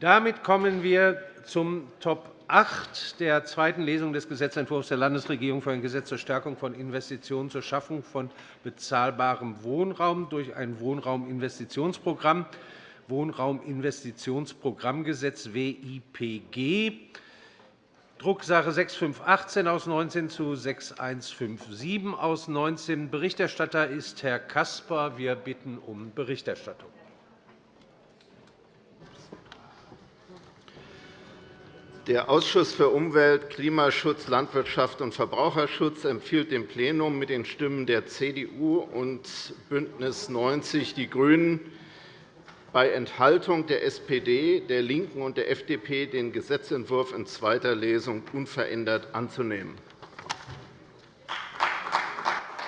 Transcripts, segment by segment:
Damit kommen wir zum Top 8 der zweiten Lesung des Gesetzentwurfs der Landesregierung für ein Gesetz zur Stärkung von Investitionen zur Schaffung von bezahlbarem Wohnraum durch ein Wohnrauminvestitionsprogramm, Wohnrauminvestitionsprogrammgesetz WIPG, Drucksache 6518 aus 19 zu 6157 aus 19. Berichterstatter ist Herr Caspar. Wir bitten um Berichterstattung. Der Ausschuss für Umwelt, Klimaschutz, Landwirtschaft und Verbraucherschutz empfiehlt dem Plenum mit den Stimmen der CDU und BÜNDNIS 90 die GRÜNEN bei Enthaltung der SPD, der LINKEN und der FDP den Gesetzentwurf in zweiter Lesung unverändert anzunehmen.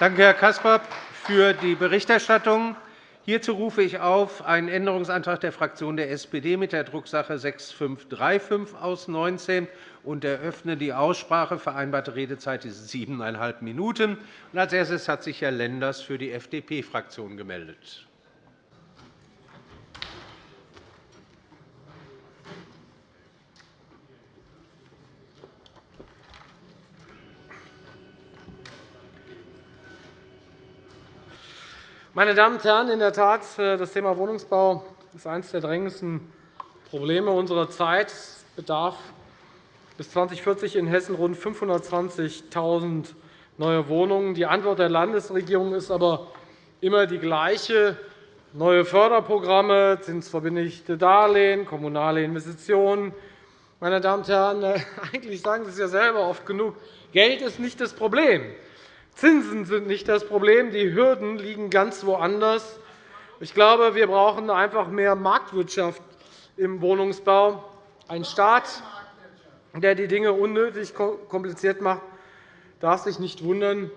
Danke, Herr Caspar, für die Berichterstattung. Hierzu rufe ich auf einen Änderungsantrag der Fraktion der SPD mit der Drucksache 6535 aus 19 und eröffne die Aussprache. Vereinbarte Redezeit ist siebeneinhalb Minuten. Als erstes hat sich Herr Lenders für die FDP-Fraktion gemeldet. Meine Damen und Herren, in der Tat, äh, das Thema Wohnungsbau ist eines der drängendsten Probleme unserer Zeit. Es bedarf bis 2040 in Hessen rund 520.000 neue Wohnungen. Die Antwort der Landesregierung ist aber immer die gleiche. Neue Förderprogramme, zinsverbindlichte Darlehen, kommunale Investitionen. Meine Damen und Herren, äh, eigentlich sagen Sie es ja selber oft genug. Geld ist nicht das Problem. Zinsen sind nicht das Problem. Die Hürden liegen ganz woanders. Ich glaube, wir brauchen einfach mehr Marktwirtschaft im Wohnungsbau. Ein Staat, der die Dinge unnötig kompliziert macht, darf sich nicht wundern,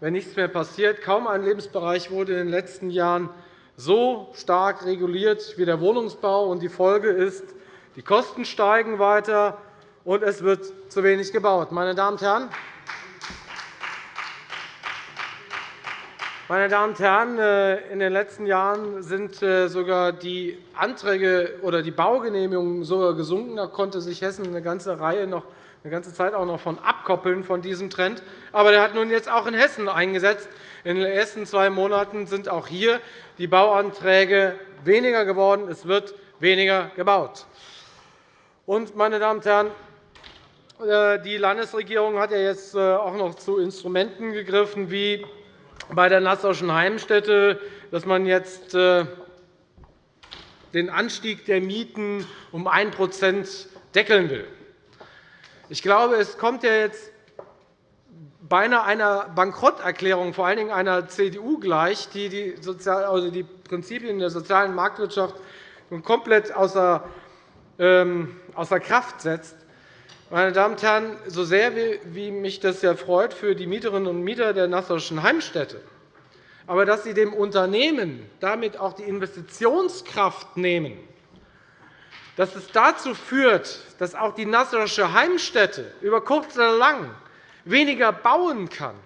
wenn nichts mehr passiert. Kaum ein Lebensbereich wurde in den letzten Jahren so stark reguliert wie der Wohnungsbau. Die Folge ist, die Kosten steigen weiter, und es wird zu wenig gebaut. Meine Damen und Herren, Meine Damen und Herren, äh, in den letzten Jahren sind äh, sogar die Anträge oder die Baugenehmigungen sogar gesunken. Da konnte sich Hessen eine ganze Reihe noch eine ganze Zeit auch noch von abkoppeln von diesem Trend. Aber der hat nun jetzt auch in Hessen eingesetzt. In den ersten zwei Monaten sind auch hier die Bauanträge weniger geworden. Es wird weniger gebaut. Und, meine Damen und Herren, äh, die Landesregierung hat ja jetzt auch noch zu Instrumenten gegriffen, wie bei der Nassauischen Heimstätte, dass man jetzt äh, den Anstieg der Mieten um 1% deckeln will. Ich glaube, es kommt ja jetzt beinahe einer Bankrotterklärung, vor allen Dingen einer CDU gleich, die die, also die Prinzipien der sozialen Marktwirtschaft komplett ähm, außer Kraft setzt. Meine Damen und Herren, so sehr wie mich das ja freut für die Mieterinnen und Mieter der Nassauischen Heimstätte, aber dass Sie dem Unternehmen damit auch die Investitionskraft nehmen, dass es dazu führt, dass auch die Nassauische Heimstätte über kurz oder lang weniger bauen kann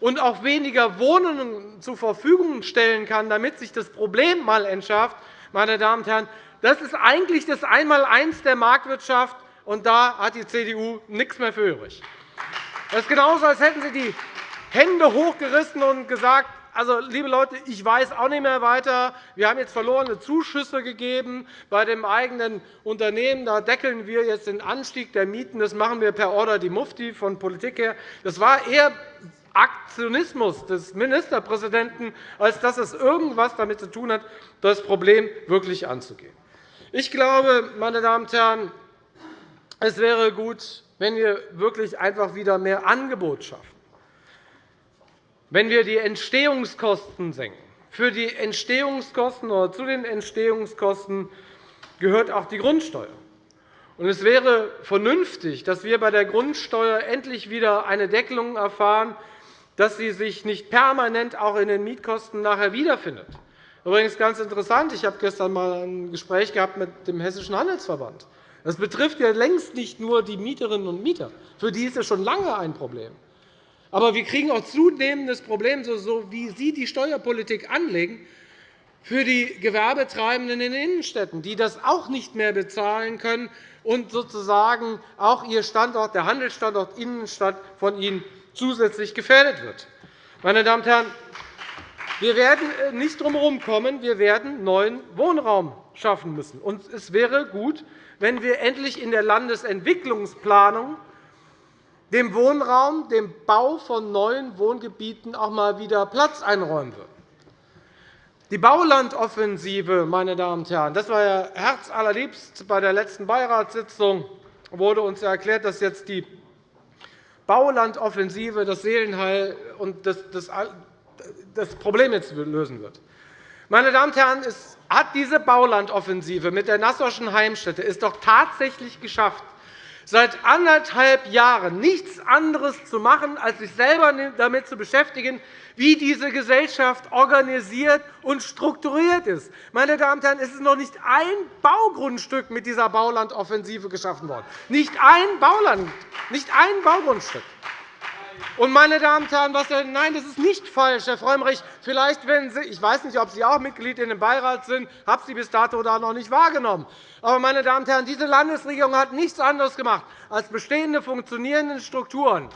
und auch weniger Wohnungen zur Verfügung stellen kann, damit sich das Problem einmal entschärft, meine Damen und Herren, das ist eigentlich das Einmaleins der Marktwirtschaft, und da hat die CDU nichts mehr für übrig. Das ist genauso, als hätten Sie die Hände hochgerissen und gesagt, also, liebe Leute, ich weiß auch nicht mehr weiter. Wir haben jetzt verlorene Zuschüsse gegeben bei dem eigenen Unternehmen. Da deckeln wir jetzt den Anstieg der Mieten. Das machen wir per Order die Mufti von Politik her. Das war eher Aktionismus des Ministerpräsidenten, als dass es irgendetwas damit zu tun hat, das Problem wirklich anzugehen. Ich glaube, meine Damen und Herren, es wäre gut, wenn wir wirklich einfach wieder mehr Angebot schaffen, wenn wir die Entstehungskosten senken. Für die Entstehungskosten oder zu den Entstehungskosten gehört auch die Grundsteuer. Es wäre vernünftig, dass wir bei der Grundsteuer endlich wieder eine Deckelung erfahren, dass sie sich nicht permanent auch in den Mietkosten nachher wiederfindet. Übrigens ganz interessant. Ich habe gestern einmal ein Gespräch gehabt mit dem Hessischen Handelsverband. Das betrifft ja längst nicht nur die Mieterinnen und Mieter. Für die ist es schon lange ein Problem. Aber wir kriegen auch zunehmend das Problem, so wie Sie die Steuerpolitik anlegen, für die Gewerbetreibenden in den Innenstädten, die das auch nicht mehr bezahlen können und sozusagen auch ihr Standort, der Handelsstandort Innenstadt von ihnen zusätzlich gefährdet wird. Meine Damen und Herren, wir werden äh, nicht drum herum kommen. Wir werden neuen Wohnraum schaffen müssen. es wäre gut, wenn wir endlich in der Landesentwicklungsplanung dem Wohnraum, dem Bau von neuen Wohngebieten auch einmal wieder Platz einräumen würden. Die Baulandoffensive, meine Damen und Herren, das war ja herzallerliebst. Bei der letzten Beiratssitzung wurde uns erklärt, dass jetzt die Baulandoffensive das Seelenheil und das, Problem jetzt lösen wird. Meine Damen und Herren, hat diese Baulandoffensive mit der Nassauischen Heimstätte es doch tatsächlich geschafft, seit anderthalb Jahren nichts anderes zu machen, als sich selber damit zu beschäftigen, wie diese Gesellschaft organisiert und strukturiert ist. Meine Damen und Herren, es ist noch nicht ein Baugrundstück mit dieser Baulandoffensive geschaffen worden. Nicht ein Bauland, nicht ein Baugrundstück. Und, meine Damen und Herren, was, nein, das ist nicht falsch, Herr Frömmrich. Vielleicht, wenn Sie, ich weiß nicht, ob Sie auch Mitglied in dem Beirat sind, habe Sie bis dato da noch nicht wahrgenommen. Aber, meine Damen und Herren, diese Landesregierung hat nichts anderes gemacht, als bestehende funktionierende Strukturen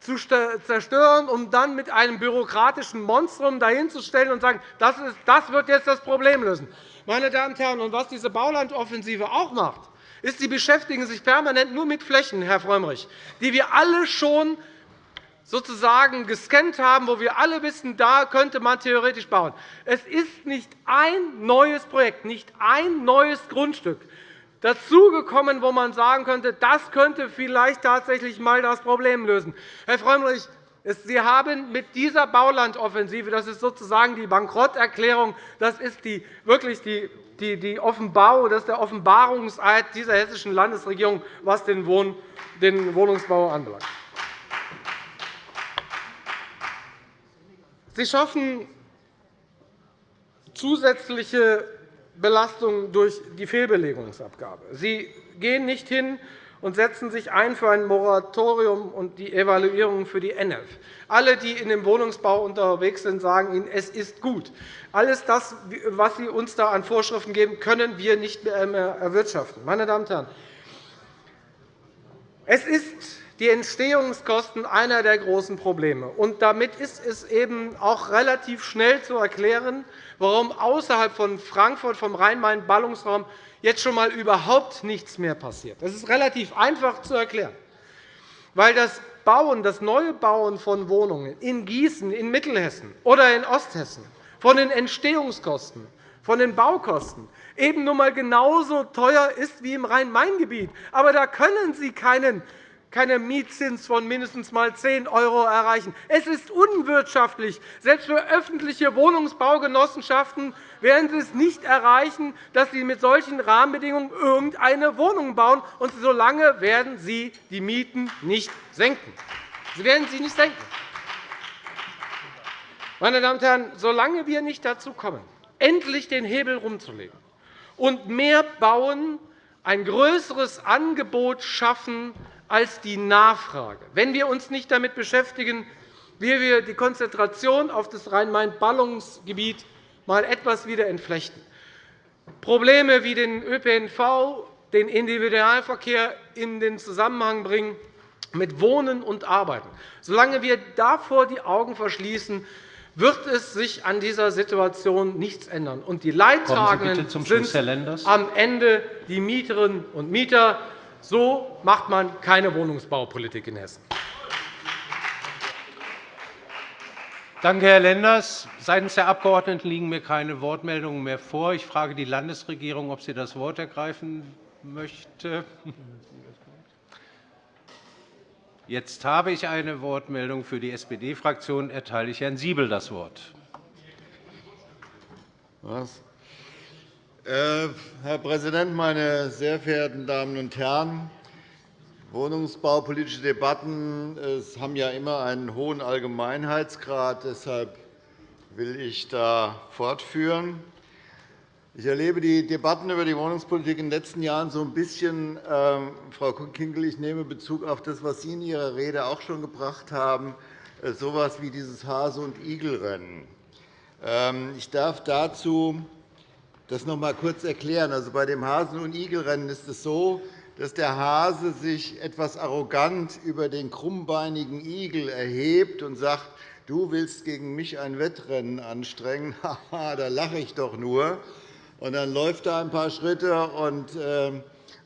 zu zerstören, um dann mit einem bürokratischen Monstrum dahinzustellen und zu sagen, das, wird jetzt das Problem lösen. Meine Damen und Herren, und was diese Baulandoffensive auch macht, ist, Sie beschäftigen sich permanent nur mit Flächen, Herr Frömmrich, die wir alle schon sozusagen gescannt haben, wo wir alle wissen, da könnte man theoretisch bauen. Es ist nicht ein neues Projekt, nicht ein neues Grundstück dazugekommen, wo man sagen könnte, das könnte vielleicht tatsächlich einmal das Problem lösen. Herr Frömmrich, Sie haben mit dieser Baulandoffensive, das ist sozusagen die Bankrotterklärung, das ist die, wirklich die die, die Offenbarung, das ist der Offenbarungseid dieser hessischen Landesregierung, was den, Wohn, den Wohnungsbau anbelangt. Sie schaffen zusätzliche Belastungen durch die Fehlbelegungsabgabe. Sie gehen nicht hin und setzen sich ein für ein Moratorium und die Evaluierung für die NF. Alle, die in dem Wohnungsbau unterwegs sind, sagen Ihnen, es ist gut. Alles das, was Sie uns da an Vorschriften geben, können wir nicht mehr erwirtschaften. Meine Damen und Herren, es ist die Entstehungskosten einer der großen Probleme. Und damit ist es eben auch relativ schnell zu erklären, warum außerhalb von Frankfurt, vom Rhein-Main-Ballungsraum, jetzt schon einmal überhaupt nichts mehr passiert. Das ist relativ einfach zu erklären, weil das Bauen, das neue Bauen von Wohnungen in Gießen, in Mittelhessen oder in Osthessen von den Entstehungskosten, von den Baukosten eben nun einmal genauso teuer ist wie im Rhein-Main-Gebiet. Aber da können Sie keinen keinen Mietzins von mindestens mal 10 € erreichen. Es ist unwirtschaftlich. Selbst für öffentliche Wohnungsbaugenossenschaften werden Sie es nicht erreichen, dass Sie mit solchen Rahmenbedingungen irgendeine Wohnung bauen. Und solange werden Sie die Mieten nicht senken. Sie werden sie nicht senken. Meine Damen und Herren, solange wir nicht dazu kommen, endlich den Hebel umzulegen und mehr bauen, ein größeres Angebot schaffen als die Nachfrage, wenn wir uns nicht damit beschäftigen, wie wir die Konzentration auf das Rhein-Main-Ballungsgebiet mal etwas wieder entflechten. Probleme wie den ÖPNV, den Individualverkehr in den Zusammenhang bringen mit Wohnen und Arbeiten. Solange wir davor die Augen verschließen, wird es sich an dieser Situation nichts ändern. Und die Leidtragenden sind am Ende die Mieterinnen und Mieter. So macht man keine Wohnungsbaupolitik in Hessen. Danke, Herr Lenders. Seitens der Abgeordneten liegen mir keine Wortmeldungen mehr vor. Ich frage die Landesregierung, ob sie das Wort ergreifen möchte. Jetzt habe ich eine Wortmeldung für die SPD-Fraktion. Erteile ich Herrn Siebel das Wort. Was? Äh, Herr Präsident, meine sehr verehrten Damen und Herren! Wohnungsbaupolitische Debatten haben ja immer einen hohen Allgemeinheitsgrad. Deshalb will ich da fortführen. Ich erlebe die Debatten über die Wohnungspolitik in den letzten Jahren so ein bisschen, äh, Frau Kinkel, ich nehme Bezug auf das, was Sie in Ihrer Rede auch schon gebracht haben, äh, so etwas wie dieses Hase- und Igelrennen. Ähm, ich darf dazu das noch einmal kurz erklären. Also, bei dem Hasen- und Igelrennen ist es so, dass der Hase sich etwas arrogant über den krummbeinigen Igel erhebt und sagt, du willst gegen mich ein Wettrennen anstrengen, da lache ich doch nur. Und dann läuft er ein paar Schritte, und äh,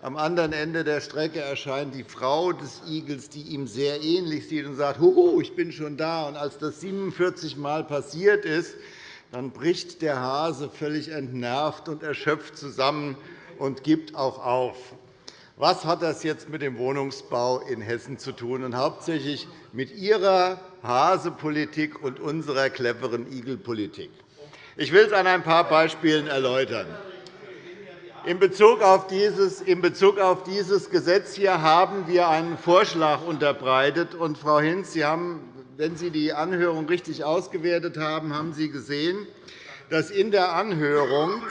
am anderen Ende der Strecke erscheint die Frau des Igels, die ihm sehr ähnlich sieht, und sagt, Huhu, ich bin schon da. Und als das 47 Mal passiert ist, dann bricht der Hase völlig entnervt und erschöpft zusammen und gibt auch auf. Was hat das jetzt mit dem Wohnungsbau in Hessen zu tun, und hauptsächlich mit Ihrer Hasepolitik und unserer cleveren Igelpolitik? Ich will es an ein paar Beispielen erläutern. In Bezug auf dieses, in Bezug auf dieses Gesetz hier haben wir einen Vorschlag unterbreitet. Und, Frau Hinz, Sie haben wenn Sie die Anhörung richtig ausgewertet haben, haben Sie gesehen, dass in der Anhörung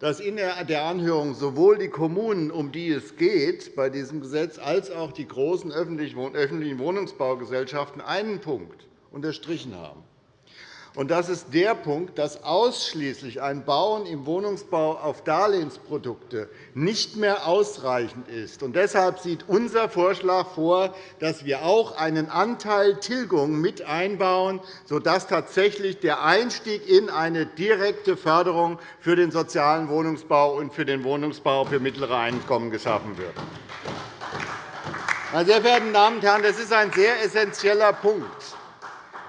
dass in der Anhörung sowohl die Kommunen, um die es geht bei diesem Gesetz, als auch die großen öffentlichen Wohnungsbaugesellschaften einen Punkt unterstrichen haben. Und das ist der Punkt, dass ausschließlich ein Bauen im Wohnungsbau auf Darlehensprodukte nicht mehr ausreichend ist. Und deshalb sieht unser Vorschlag vor, dass wir auch einen Anteil Tilgung mit einbauen, sodass tatsächlich der Einstieg in eine direkte Förderung für den sozialen Wohnungsbau und für den Wohnungsbau für mittlere Einkommen geschaffen wird. Meine sehr verehrten Damen und Herren, das ist ein sehr essentieller Punkt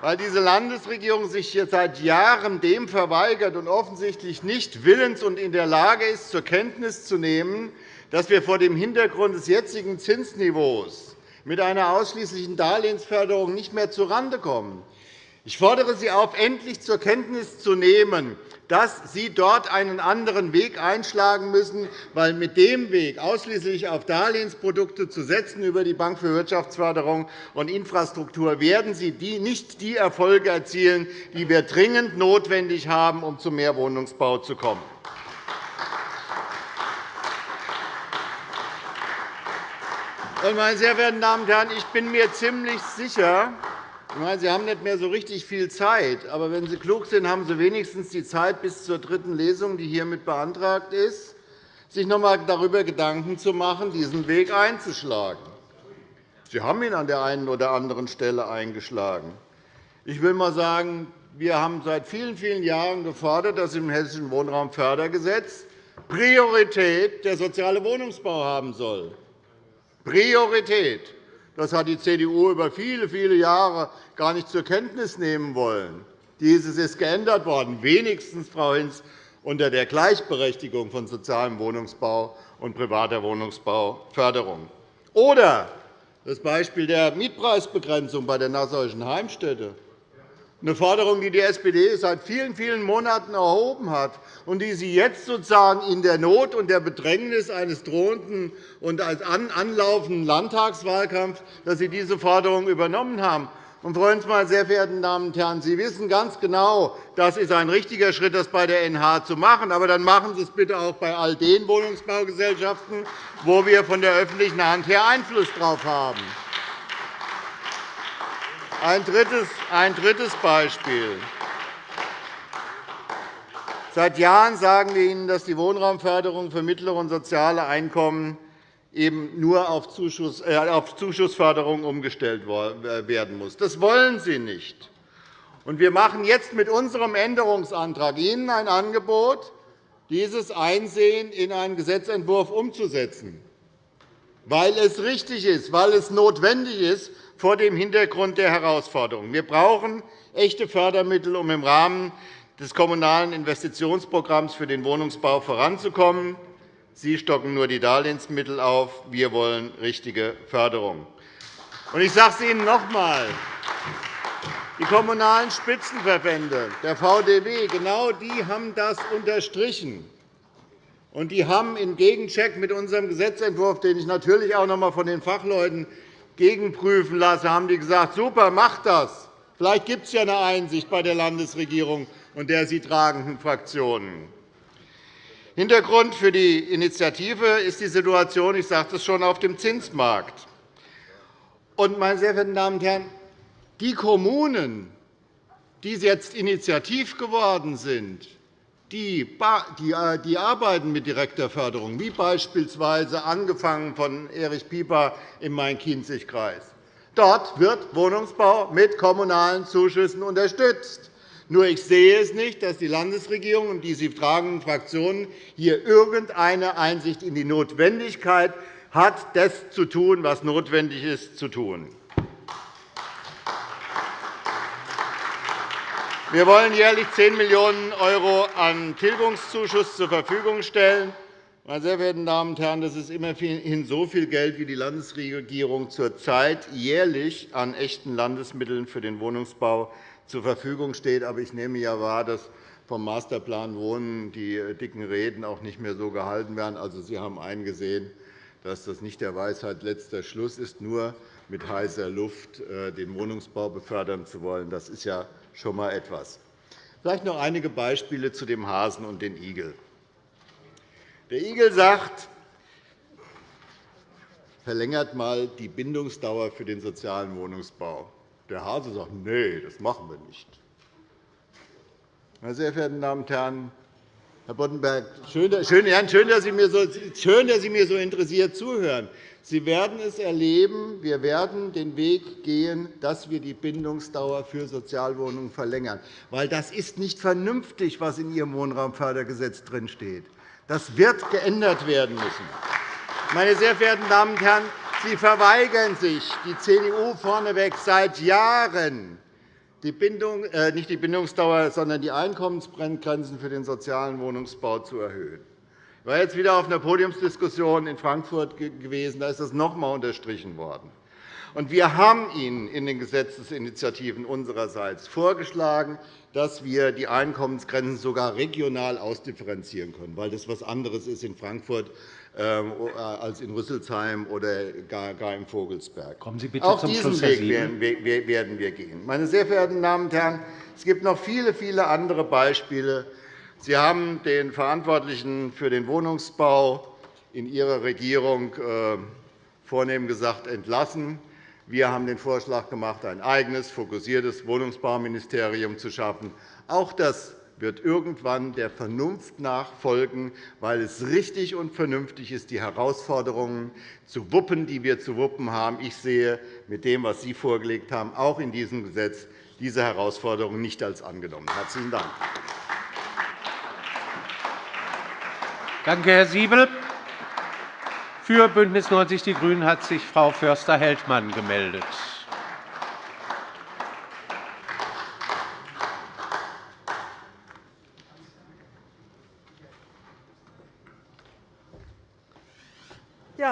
weil diese Landesregierung sich hier seit Jahren dem verweigert und offensichtlich nicht willens und in der Lage ist, zur Kenntnis zu nehmen, dass wir vor dem Hintergrund des jetzigen Zinsniveaus mit einer ausschließlichen Darlehensförderung nicht mehr zurande kommen. Ich fordere Sie auf, endlich zur Kenntnis zu nehmen, dass Sie dort einen anderen Weg einschlagen müssen, weil mit dem Weg, ausschließlich auf Darlehensprodukte zu setzen über die Bank für Wirtschaftsförderung und Infrastruktur, werden Sie nicht die Erfolge erzielen, die wir dringend notwendig haben, um zu mehr Wohnungsbau zu kommen. Meine sehr verehrten Damen und Herren, ich bin mir ziemlich sicher, ich meine, Sie haben nicht mehr so richtig viel Zeit. Aber wenn Sie klug sind, haben Sie wenigstens die Zeit bis zur dritten Lesung, die hiermit beantragt ist, sich noch einmal darüber Gedanken zu machen, diesen Weg einzuschlagen. Sie haben ihn an der einen oder anderen Stelle eingeschlagen. Ich will einmal sagen, wir haben seit vielen, vielen Jahren gefordert, dass im Hessischen Wohnraumfördergesetz Priorität der soziale Wohnungsbau haben soll. Priorität. Das hat die CDU über viele, viele Jahre gar nicht zur Kenntnis nehmen wollen. Dieses ist geändert worden, wenigstens, Frau Hinz, unter der Gleichberechtigung von sozialem Wohnungsbau und privater Wohnungsbauförderung. Oder das Beispiel der Mietpreisbegrenzung bei der Nassauischen Heimstätte eine Forderung, die die SPD seit vielen, vielen Monaten erhoben hat und die Sie jetzt sozusagen in der Not und der Bedrängnis eines drohenden und als anlaufenden Landtagswahlkampfs, dass Sie diese Forderung übernommen haben. Und, Hinz, meine sehr verehrten Damen und Herren, Sie wissen ganz genau, das ist ein richtiger Schritt, das bei der NH zu machen. Aber dann machen Sie es bitte auch bei all den Wohnungsbaugesellschaften, wo wir von der öffentlichen Hand her Einfluss darauf haben. Ein drittes, Beispiel. Seit Jahren sagen wir Ihnen, dass die Wohnraumförderung für mittlere und soziale Einkommen eben nur auf, äh, Zuschussförderung umgestellt äh, werden muss. Das wollen Sie nicht. Wir machen jetzt mit unserem Änderungsantrag Ihnen ein Angebot, dieses Einsehen in einen Gesetzentwurf umzusetzen, weil es richtig ist, weil es notwendig ist, vor dem Hintergrund der Herausforderungen. Wir brauchen echte Fördermittel, um im Rahmen des Kommunalen Investitionsprogramms für den Wohnungsbau voranzukommen. Sie stocken nur die Darlehensmittel auf. Wir wollen richtige Förderung. Ich sage es Ihnen noch einmal. Die Kommunalen Spitzenverbände, der VDW, genau die haben das unterstrichen. Und die haben im Gegencheck mit unserem Gesetzentwurf, den ich natürlich auch noch einmal von den Fachleuten gegenprüfen lasse, haben die gesagt, super, macht das. Vielleicht gibt es ja eine Einsicht bei der Landesregierung und der sie tragenden Fraktionen. Hintergrund für die Initiative ist die Situation, ich sagte es schon, auf dem Zinsmarkt. Und, meine sehr verehrten Damen und Herren, die Kommunen, die jetzt initiativ geworden sind, die, äh, die arbeiten mit direkter Förderung, wie beispielsweise angefangen von Erich Pieper im Main-Kinzig-Kreis. Dort wird Wohnungsbau mit kommunalen Zuschüssen unterstützt. Nur ich sehe es nicht, dass die Landesregierung und die sie tragenden Fraktionen hier irgendeine Einsicht in die Notwendigkeit hat, das zu tun, was notwendig ist zu tun. Wir wollen jährlich 10 Millionen € an Tilgungszuschuss zur Verfügung stellen. Meine sehr verehrten Damen und Herren, das ist immerhin so viel Geld, wie die Landesregierung zurzeit jährlich an echten Landesmitteln für den Wohnungsbau zur Verfügung steht. Aber ich nehme ja wahr, dass vom Masterplan Wohnen die dicken Reden auch nicht mehr so gehalten werden. Also, Sie haben eingesehen, dass das nicht der Weisheit letzter Schluss ist, nur mit heißer Luft äh, den Wohnungsbau befördern zu wollen. Das ist ja schon einmal etwas. Vielleicht noch einige Beispiele zu dem Hasen und dem Igel. Der Igel sagt, verlängert einmal die Bindungsdauer für den sozialen Wohnungsbau. Der Hase sagt, nee, das machen wir nicht. Meine sehr verehrten Damen und Herren, Herr Boddenberg, schön, dass Sie mir so, schön, dass Sie mir so interessiert zuhören. Sie werden es erleben, wir werden den Weg gehen, dass wir die Bindungsdauer für Sozialwohnungen verlängern. Weil das ist nicht vernünftig, was in Ihrem Wohnraumfördergesetz drinsteht. Das wird geändert werden müssen. Meine sehr verehrten Damen und Herren, Sie verweigern sich, die CDU vorneweg, seit Jahren die Bindung, äh, nicht die Bindungsdauer, sondern die Einkommensbrenngrenzen für den sozialen Wohnungsbau zu erhöhen. Ich war jetzt wieder auf einer Podiumsdiskussion in Frankfurt gewesen. Da ist das noch einmal unterstrichen worden. Wir haben Ihnen in den Gesetzesinitiativen unsererseits vorgeschlagen, dass wir die Einkommensgrenzen sogar regional ausdifferenzieren können, weil das etwas anderes ist in Frankfurt als in Rüsselsheim oder gar im Vogelsberg. Kommen Sie bitte Auch zum diesen Weg werden wir gehen. Meine sehr verehrten Damen und Herren, es gibt noch viele, viele andere Beispiele, Sie haben den Verantwortlichen für den Wohnungsbau in Ihrer Regierung äh, vornehm gesagt entlassen. Wir haben den Vorschlag gemacht, ein eigenes, fokussiertes Wohnungsbauministerium zu schaffen. Auch das wird irgendwann der Vernunft nachfolgen, weil es richtig und vernünftig ist, die Herausforderungen zu wuppen, die wir zu wuppen haben. Ich sehe mit dem, was Sie vorgelegt haben, auch in diesem Gesetz diese Herausforderungen nicht als angenommen. – Herzlichen Dank. Danke, Herr Siebel. Für BÜNDNIS 90 die GRÜNEN hat sich Frau Förster-Heldmann gemeldet.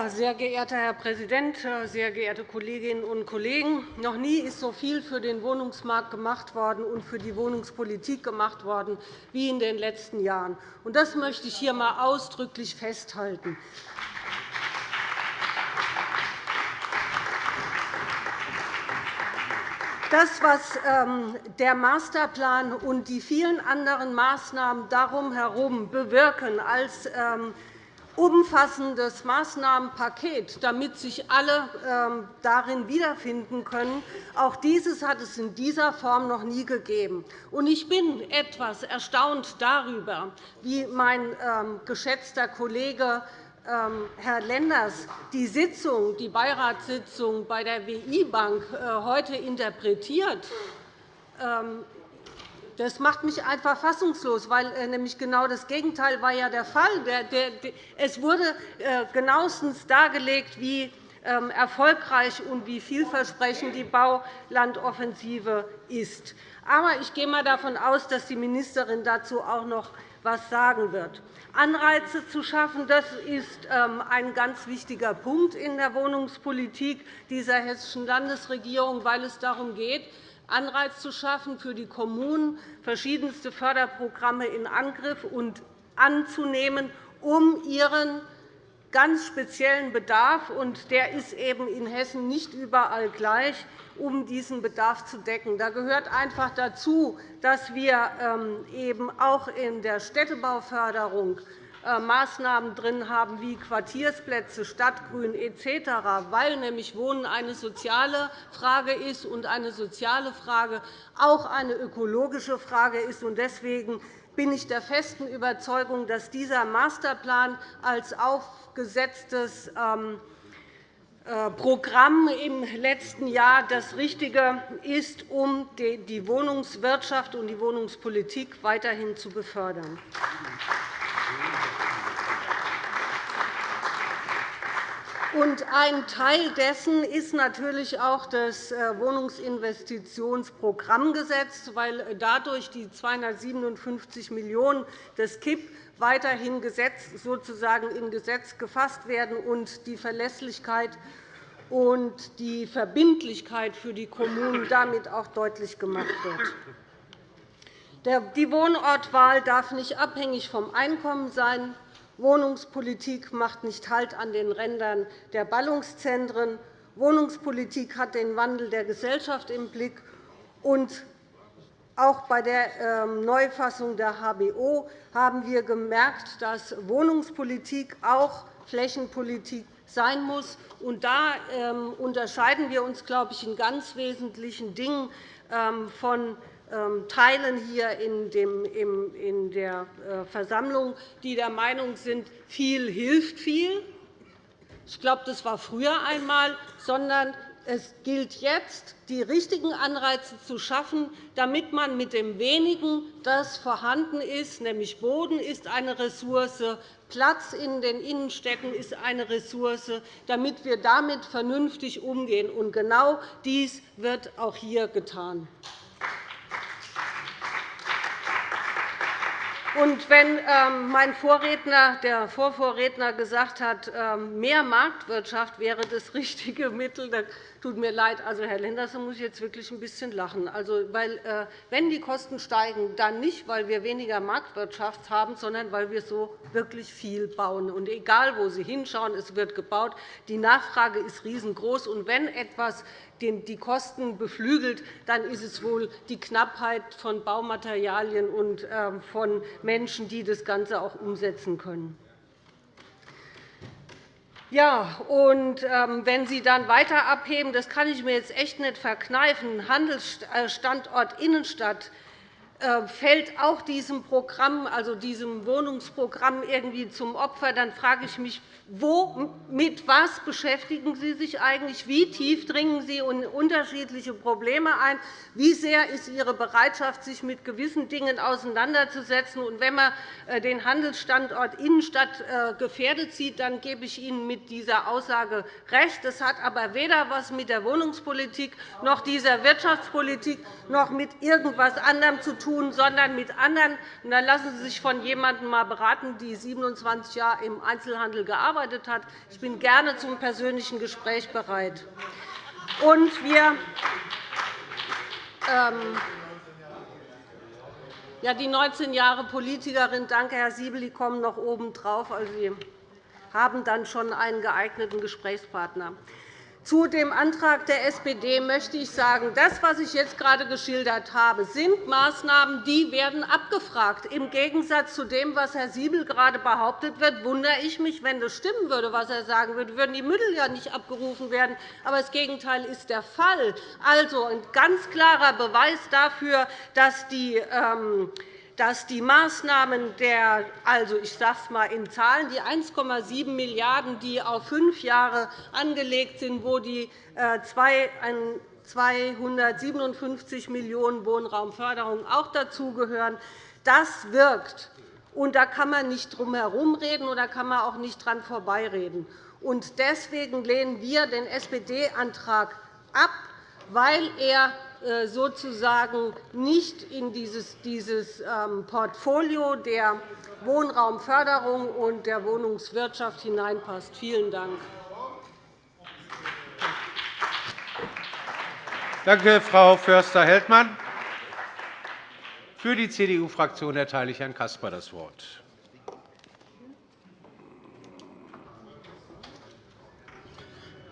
Sehr geehrter Herr Präsident, sehr geehrte Kolleginnen und Kollegen! Noch nie ist so viel für den Wohnungsmarkt gemacht worden und für die Wohnungspolitik gemacht worden wie in den letzten Jahren. Das möchte ich hier einmal ausdrücklich festhalten. Das, was ähm, der Masterplan und die vielen anderen Maßnahmen darum herum bewirken als ähm, umfassendes Maßnahmenpaket, damit sich alle ähm, darin wiederfinden können. Auch dieses hat es in dieser Form noch nie gegeben. Ich bin etwas erstaunt darüber, wie mein ähm, geschätzter Kollege ähm, Herr Lenders die Sitzung, die Beiratssitzung bei der WI-Bank äh, heute interpretiert. Das macht mich einfach fassungslos, weil äh, nämlich genau das Gegenteil war ja der Fall. Es wurde äh, genauestens dargelegt, wie ähm, erfolgreich und wie vielversprechend die Baulandoffensive ist. Aber ich gehe einmal davon aus, dass die Ministerin dazu auch noch etwas sagen wird. Anreize zu schaffen, das ist ähm, ein ganz wichtiger Punkt in der Wohnungspolitik dieser Hessischen Landesregierung, weil es darum geht, Anreiz zu schaffen, für die Kommunen verschiedenste Förderprogramme in Angriff und anzunehmen, um ihren ganz speziellen Bedarf, und der ist eben in Hessen nicht überall gleich, um diesen Bedarf zu decken. Da gehört einfach dazu, dass wir ähm, eben auch in der Städtebauförderung Maßnahmen drin haben wie Quartiersplätze, Stadtgrün etc., weil nämlich Wohnen eine soziale Frage ist und eine soziale Frage auch eine ökologische Frage ist. Deswegen bin ich der festen Überzeugung, dass dieser Masterplan als aufgesetztes ähm, äh, Programm im letzten Jahr das Richtige ist, um die Wohnungswirtschaft und die Wohnungspolitik weiterhin zu befördern. Ein Teil dessen ist natürlich auch das äh, Wohnungsinvestitionsprogrammgesetz, weil dadurch die 257 Millionen € des KIP weiterhin sozusagen in Gesetz gefasst werden und die Verlässlichkeit und die Verbindlichkeit für die Kommunen damit auch deutlich gemacht wird. Die Wohnortwahl darf nicht abhängig vom Einkommen sein. Wohnungspolitik macht nicht Halt an den Rändern der Ballungszentren. Wohnungspolitik hat den Wandel der Gesellschaft im Blick. Und auch bei der ähm, Neufassung der HBO haben wir gemerkt, dass Wohnungspolitik auch Flächenpolitik sein muss. Da ähm, unterscheiden wir uns, glaube ich, in ganz wesentlichen Dingen ähm, von Teilen hier in der äh, Versammlung, die der Meinung sind, viel hilft viel. Ich glaube, das war früher einmal, sondern es gilt jetzt, die richtigen Anreize zu schaffen, damit man mit dem Wenigen, das vorhanden ist, nämlich Boden ist eine Ressource, Platz in den Innenstädten ist eine Ressource, damit wir damit vernünftig umgehen. Und genau dies wird auch hier getan. Und wenn ähm, mein Vorredner, der Vorvorredner gesagt hat, ähm, mehr Marktwirtschaft wäre das richtige Mittel, dann tut mir leid. Also, Herr Lenders, da muss ich jetzt wirklich ein bisschen lachen. Also, weil, äh, wenn die Kosten steigen, dann nicht, weil wir weniger Marktwirtschaft haben, sondern weil wir so wirklich viel bauen. Und egal, wo Sie hinschauen, es wird gebaut. Die Nachfrage ist riesengroß. Und wenn etwas die Kosten beflügelt, dann ist es wohl die Knappheit von Baumaterialien und ähm, von Menschen, die das Ganze auch umsetzen können. Ja, und ähm, wenn Sie dann weiter abheben, das kann ich mir jetzt echt nicht verkneifen, Handelsstandort Innenstadt, äh, fällt auch diesem Programm, also diesem Wohnungsprogramm irgendwie zum Opfer, dann frage ich mich, wo, mit was beschäftigen Sie sich eigentlich? Wie tief dringen Sie in unterschiedliche Probleme ein? Wie sehr ist Ihre Bereitschaft, sich mit gewissen Dingen auseinanderzusetzen? Und wenn man äh, den Handelsstandort Innenstadt äh, gefährdet sieht, dann gebe ich Ihnen mit dieser Aussage recht. Das hat aber weder etwas mit der Wohnungspolitik noch dieser Wirtschaftspolitik noch mit irgendetwas anderem zu tun tun, sondern mit anderen. Und dann lassen Sie sich von jemandem mal beraten, die 27 Jahre im Einzelhandel gearbeitet hat. Ich bin gerne zum persönlichen Gespräch bereit. Und wir ähm, ja, die 19 Jahre Politikerin, danke, Herr Siebel, die kommen noch obendrauf. Also, Sie haben dann schon einen geeigneten Gesprächspartner. Zu dem Antrag der SPD möchte ich sagen, das, was ich jetzt gerade geschildert habe, sind Maßnahmen, die werden abgefragt. Im Gegensatz zu dem, was Herr Siebel gerade behauptet wird, wundere ich mich, wenn das stimmen würde, was er sagen würde, würden die Mittel ja nicht abgerufen werden. Aber das Gegenteil ist der Fall. Also ein ganz klarer Beweis dafür, dass die ähm, dass die Maßnahmen der, also ich sage einmal in Zahlen, die 1,7 Milliarden €, die auf fünf Jahre angelegt sind, wo die 257 Millionen € Wohnraumförderung auch dazugehören, das wirkt. Und da kann man nicht drum herum reden, oder kann man auch nicht dran vorbeireden. Und deswegen lehnen wir den SPD-Antrag ab, weil er äh, sozusagen nicht in dieses, ähm, Portfolio der Wohnraumförderung und der Wohnungswirtschaft hineinpasst. Vielen Dank. Danke, Frau Förster-Heldmann. Für die CDU-Fraktion erteile ich Herrn Caspar das Wort.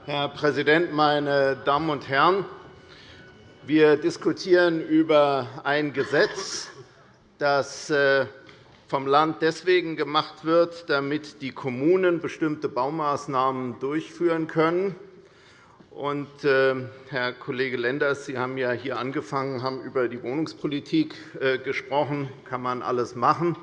Herr Präsident, meine Damen und Herren! Wir diskutieren über ein Gesetz, das äh, vom Land deswegen gemacht wird, damit die Kommunen bestimmte Baumaßnahmen durchführen können. Und, äh, Herr Kollege Lenders, Sie haben ja hier angefangen, haben über die Wohnungspolitik äh, gesprochen. Kann man alles machen.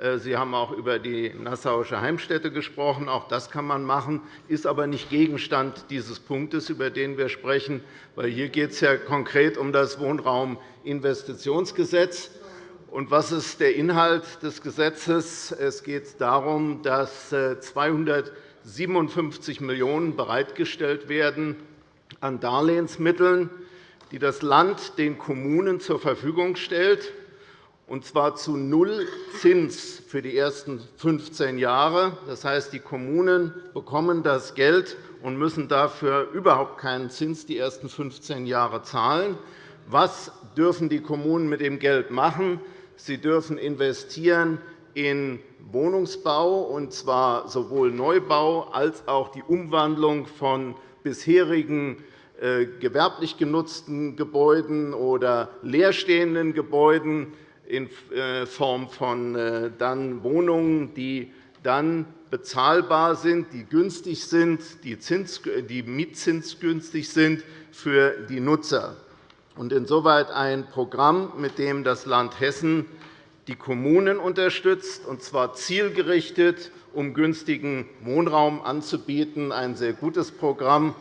Äh, Sie haben auch über die Nassauische Heimstätte gesprochen. Auch das kann man machen, ist aber nicht Gegenstand dieses Punktes, über den wir sprechen. Weil hier geht es ja konkret um das Wohnrauminvestitionsgesetz. Und was ist der Inhalt des Gesetzes? Es geht darum, dass 257 Millionen € bereitgestellt werden an Darlehensmitteln, die das Land den Kommunen zur Verfügung stellt, und zwar zu null Zins für die ersten 15 Jahre. Das heißt, die Kommunen bekommen das Geld und müssen dafür überhaupt keinen Zins die ersten 15 Jahre zahlen. Was dürfen die Kommunen mit dem Geld machen? Sie dürfen investieren in Wohnungsbau, und zwar sowohl Neubau als auch die Umwandlung von bisherigen äh, gewerblich genutzten Gebäuden oder leerstehenden Gebäuden in äh, Form von äh, dann Wohnungen, die dann bezahlbar sind, die günstig sind, die mietzinsgünstig sind für die Nutzer und insoweit ein Programm, mit dem das Land Hessen die Kommunen unterstützt, und zwar zielgerichtet, um günstigen Wohnraum anzubieten. Ein sehr gutes Programm.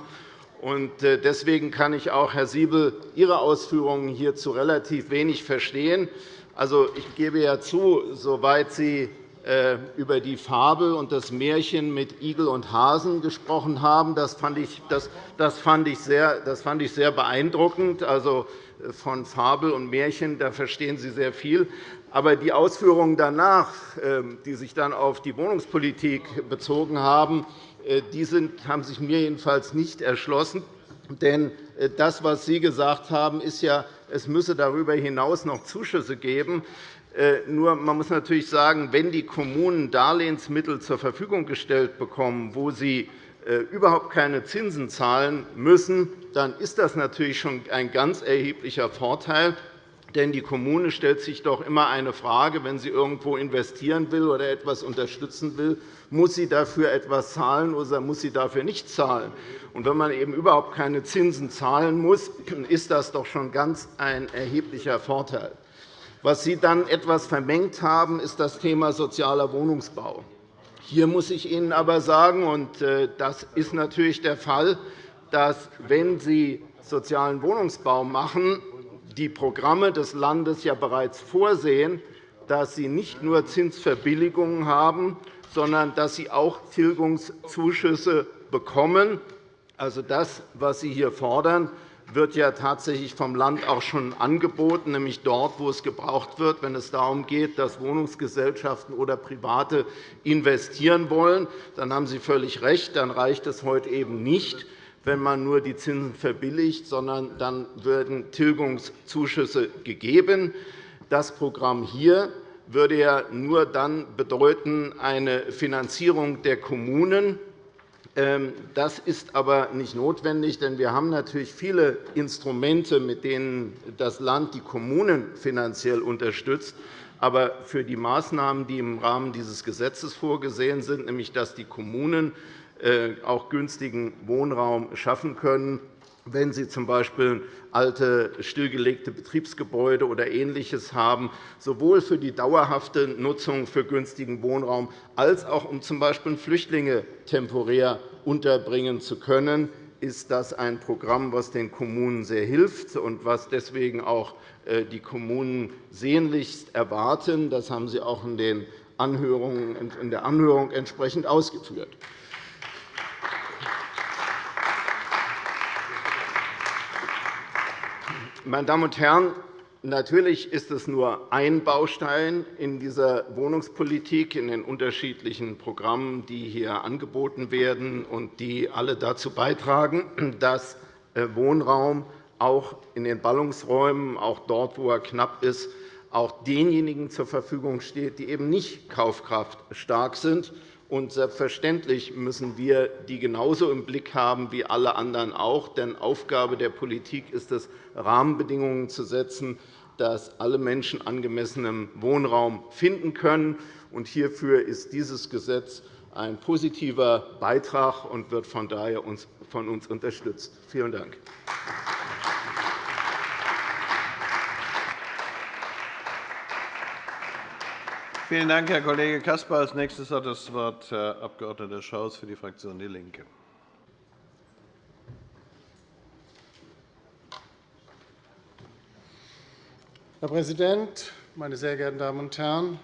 Äh, deswegen kann ich auch, Herr Siebel, Ihre Ausführungen hierzu relativ wenig verstehen. Also, ich gebe ja zu, soweit Sie äh, über die Fabel und das Märchen mit Igel und Hasen gesprochen haben. Das fand ich, das, das fand ich, sehr, das fand ich sehr beeindruckend. Also, äh, von Fabel und Märchen da verstehen Sie sehr viel. Aber die Ausführungen danach, ähm, die sich dann auf die Wohnungspolitik bezogen haben, äh, die sind, haben sich mir jedenfalls nicht erschlossen. Denn das, was Sie gesagt haben, ist ja, es müsse darüber hinaus noch Zuschüsse geben. Äh, nur man muss natürlich sagen, wenn die Kommunen Darlehensmittel zur Verfügung gestellt bekommen, wo sie äh, überhaupt keine Zinsen zahlen müssen, dann ist das natürlich schon ein ganz erheblicher Vorteil. Denn die Kommune stellt sich doch immer eine Frage, wenn sie irgendwo investieren will oder etwas unterstützen will, muss sie dafür etwas zahlen oder muss sie dafür nicht zahlen? Und wenn man eben überhaupt keine Zinsen zahlen muss, ist das doch schon ganz ein erheblicher Vorteil. Was Sie dann etwas vermengt haben, ist das Thema sozialer Wohnungsbau. Hier muss ich Ihnen aber sagen, und äh, das ist natürlich der Fall, dass, wenn Sie sozialen Wohnungsbau machen, die Programme des Landes ja bereits vorsehen, dass Sie nicht nur Zinsverbilligungen haben, sondern dass Sie auch Tilgungszuschüsse bekommen. Also das, was Sie hier fordern, wird ja tatsächlich vom Land auch schon angeboten, nämlich dort, wo es gebraucht wird, wenn es darum geht, dass Wohnungsgesellschaften oder Private investieren wollen. Dann haben Sie völlig recht, dann reicht es heute eben nicht, wenn man nur die Zinsen verbilligt, sondern dann werden Tilgungszuschüsse gegeben. Das Programm hier würde ja nur dann bedeuten eine Finanzierung der Kommunen ähm, das ist aber nicht notwendig, denn wir haben natürlich viele Instrumente, mit denen das Land die Kommunen finanziell unterstützt. Aber für die Maßnahmen, die im Rahmen dieses Gesetzes vorgesehen sind, nämlich dass die Kommunen auch günstigen Wohnraum schaffen können, wenn Sie z.B. alte, stillgelegte Betriebsgebäude oder Ähnliches haben, sowohl für die dauerhafte Nutzung für günstigen Wohnraum als auch um z.B. Flüchtlinge temporär unterbringen zu können, ist das ein Programm, das den Kommunen sehr hilft und was deswegen auch äh, die Kommunen sehnlichst erwarten. Das haben Sie auch in der Anhörung entsprechend ausgeführt. Meine Damen und Herren, natürlich ist es nur ein Baustein in dieser Wohnungspolitik, in den unterschiedlichen Programmen, die hier angeboten werden und die alle dazu beitragen, dass äh, Wohnraum auch in den Ballungsräumen, auch dort, wo er knapp ist, auch denjenigen zur Verfügung steht, die eben nicht kaufkraftstark sind und selbstverständlich müssen wir die genauso im Blick haben wie alle anderen auch. Denn Aufgabe der Politik ist es, Rahmenbedingungen zu setzen, dass alle Menschen angemessenen Wohnraum finden können. Hierfür ist dieses Gesetz ein positiver Beitrag und wird von daher von uns unterstützt. Vielen Dank. Vielen Dank, Herr Kollege Caspar. Als nächstes hat das Wort Herr Abg. Schaus für die Fraktion DIE LINKE. Herr Präsident, meine sehr geehrten Damen und Herren!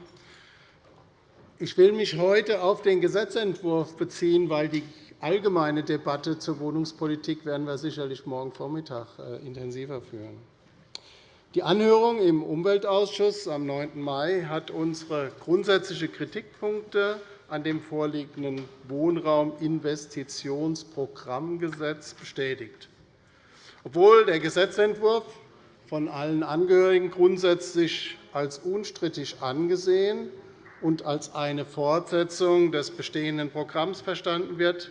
Ich will mich heute auf den Gesetzentwurf beziehen, weil die allgemeine Debatte zur Wohnungspolitik werden wir sicherlich morgen Vormittag äh, intensiver führen. Die Anhörung im Umweltausschuss am 9. Mai hat unsere grundsätzlichen Kritikpunkte an dem vorliegenden Wohnrauminvestitionsprogrammgesetz bestätigt. Obwohl der Gesetzentwurf von allen Angehörigen grundsätzlich als unstrittig angesehen und als eine Fortsetzung des bestehenden Programms verstanden wird,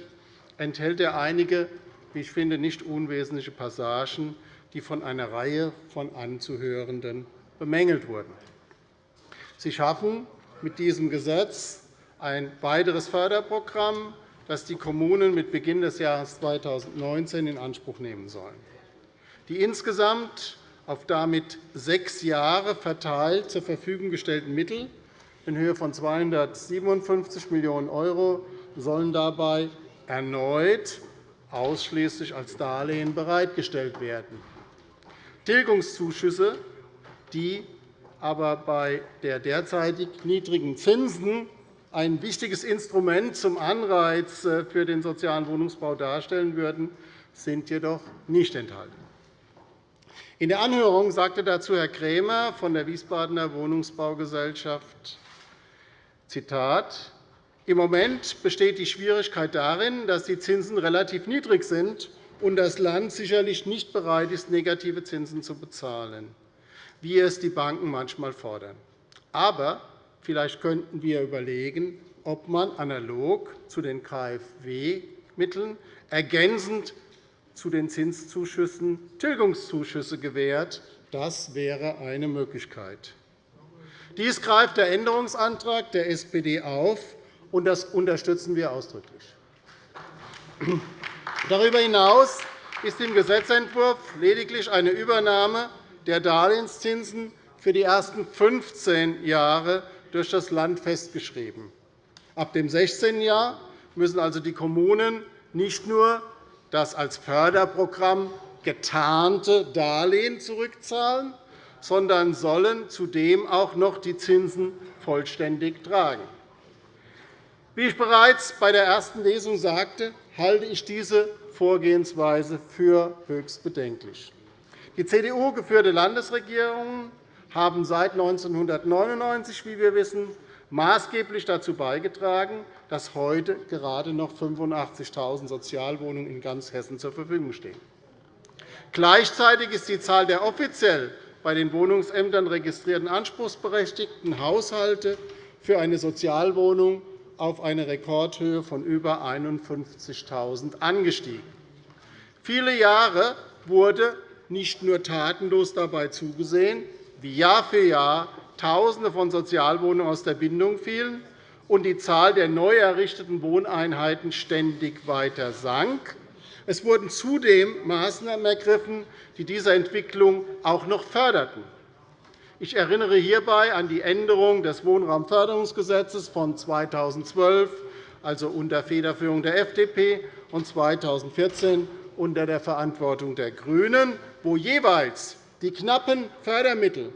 enthält er einige, wie ich finde, nicht unwesentliche Passagen, die von einer Reihe von Anzuhörenden bemängelt wurden. Sie schaffen mit diesem Gesetz ein weiteres Förderprogramm, das die Kommunen mit Beginn des Jahres 2019 in Anspruch nehmen sollen. Die insgesamt auf damit sechs Jahre verteilt zur Verfügung gestellten Mittel in Höhe von 257 Millionen € sollen dabei erneut ausschließlich als Darlehen bereitgestellt werden. Tilgungszuschüsse, die aber bei der derzeitig niedrigen Zinsen ein wichtiges Instrument zum Anreiz für den sozialen Wohnungsbau darstellen würden, sind jedoch nicht enthalten. In der Anhörung sagte dazu Herr Krämer von der Wiesbadener Wohnungsbaugesellschaft, Zitat, im Moment besteht die Schwierigkeit darin, dass die Zinsen relativ niedrig sind und das Land sicherlich nicht bereit ist, negative Zinsen zu bezahlen, wie es die Banken manchmal fordern. Aber vielleicht könnten wir überlegen, ob man analog zu den KfW-Mitteln ergänzend zu den Zinszuschüssen Tilgungszuschüsse gewährt. Das wäre eine Möglichkeit. Dies greift der Änderungsantrag der SPD auf, und das unterstützen wir ausdrücklich. Darüber hinaus ist im Gesetzentwurf lediglich eine Übernahme der Darlehenszinsen für die ersten 15 Jahre durch das Land festgeschrieben. Ab dem 16. Jahr müssen also die Kommunen nicht nur das als Förderprogramm getarnte Darlehen zurückzahlen, sondern sollen zudem auch noch die Zinsen vollständig tragen. Wie ich bereits bei der ersten Lesung sagte, halte ich diese Vorgehensweise für höchst bedenklich. Die CDU-geführte Landesregierungen haben seit 1999, wie wir wissen, maßgeblich dazu beigetragen, dass heute gerade noch 85.000 Sozialwohnungen in ganz Hessen zur Verfügung stehen. Gleichzeitig ist die Zahl der offiziell bei den Wohnungsämtern registrierten anspruchsberechtigten Haushalte für eine Sozialwohnung auf eine Rekordhöhe von über 51.000 angestiegen. Viele Jahre wurde nicht nur tatenlos dabei zugesehen, wie Jahr für Jahr Tausende von Sozialwohnungen aus der Bindung fielen und die Zahl der neu errichteten Wohneinheiten ständig weiter sank. Es wurden zudem Maßnahmen ergriffen, die diese Entwicklung auch noch förderten. Ich erinnere hierbei an die Änderung des Wohnraumförderungsgesetzes von 2012, also unter Federführung der FDP, und 2014 unter der Verantwortung der GRÜNEN, wo jeweils die knappen Fördermittel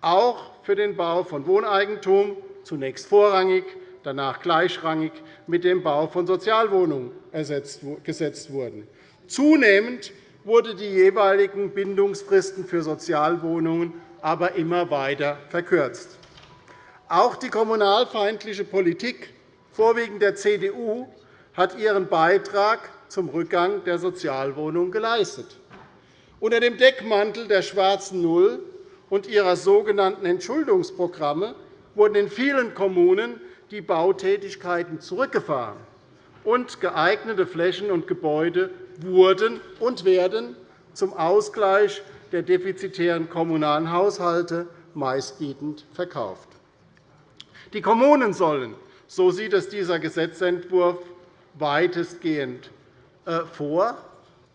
auch für den Bau von Wohneigentum zunächst vorrangig, danach gleichrangig mit dem Bau von Sozialwohnungen gesetzt wurden. Zunehmend wurden die jeweiligen Bindungsfristen für Sozialwohnungen aber immer weiter verkürzt. Auch die kommunalfeindliche Politik, vorwiegend der CDU, hat ihren Beitrag zum Rückgang der Sozialwohnungen geleistet. Unter dem Deckmantel der schwarzen Null und ihrer sogenannten Entschuldungsprogramme wurden in vielen Kommunen die Bautätigkeiten zurückgefahren, und geeignete Flächen und Gebäude wurden und werden zum Ausgleich der defizitären kommunalen Haushalte meistbietend verkauft. Die Kommunen sollen, so sieht es dieser Gesetzentwurf weitestgehend äh, vor,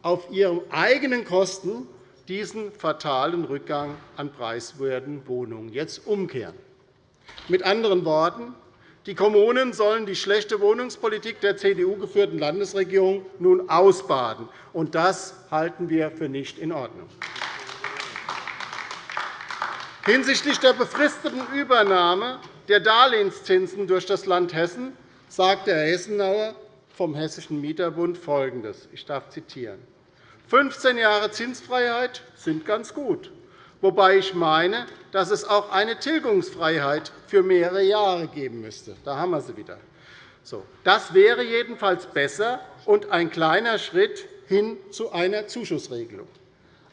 auf ihren eigenen Kosten diesen fatalen Rückgang an preiswerten Wohnungen jetzt umkehren. Mit anderen Worten, die Kommunen sollen die schlechte Wohnungspolitik der CDU-geführten Landesregierung nun ausbaden. Und das halten wir für nicht in Ordnung. Hinsichtlich der befristeten Übernahme der Darlehenszinsen durch das Land Hessen sagte Herr Hessenauer vom Hessischen Mieterbund Folgendes. Ich darf zitieren. 15 Jahre Zinsfreiheit sind ganz gut, wobei ich meine, dass es auch eine Tilgungsfreiheit für mehrere Jahre geben müsste. Da haben wir sie wieder. Das wäre jedenfalls besser und ein kleiner Schritt hin zu einer Zuschussregelung.